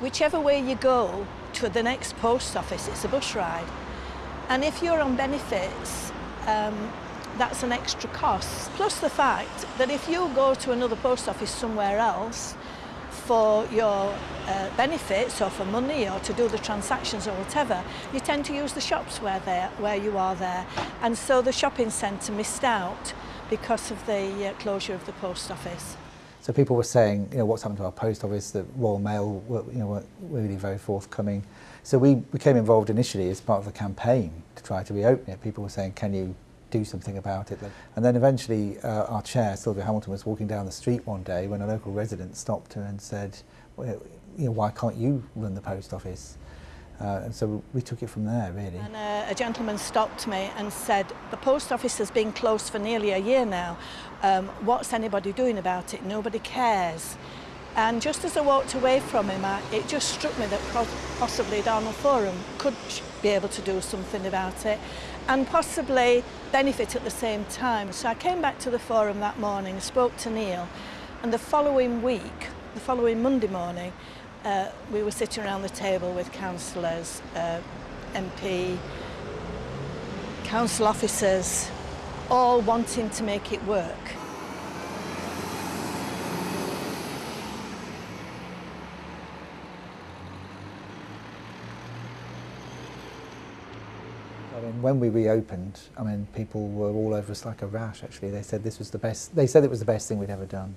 whichever way you go to the next post office, it's a bus ride. And if you're on benefits, um, that's an extra cost. Plus the fact that if you go to another post office somewhere else for your uh, benefits or for money or to do the transactions or whatever, you tend to use the shops where, where you are there. And so the shopping centre missed out because of the uh, closure of the post office. So people were saying, you know, what's happened to our post office, the Royal Mail were, you know, were really very forthcoming. So we became involved initially as part of the campaign to try to reopen it. People were saying, can you do something about it. And then eventually uh, our chair, Sylvia Hamilton, was walking down the street one day when a local resident stopped her and said, well, you know, why can't you run the post office? Uh, and so we took it from there, really. And uh, a gentleman stopped me and said, the post office has been closed for nearly a year now. Um, what's anybody doing about it? Nobody cares. And just as I walked away from him, I, it just struck me that possibly Donald Forum could be able to do something about it and possibly benefit at the same time. So I came back to the forum that morning, spoke to Neil, and the following week, the following Monday morning, uh, we were sitting around the table with councillors, uh, MP, council officers, all wanting to make it work. I mean, when we reopened, I mean, people were all over us like a rash, actually. They said this was the best, they said it was the best thing we'd ever done.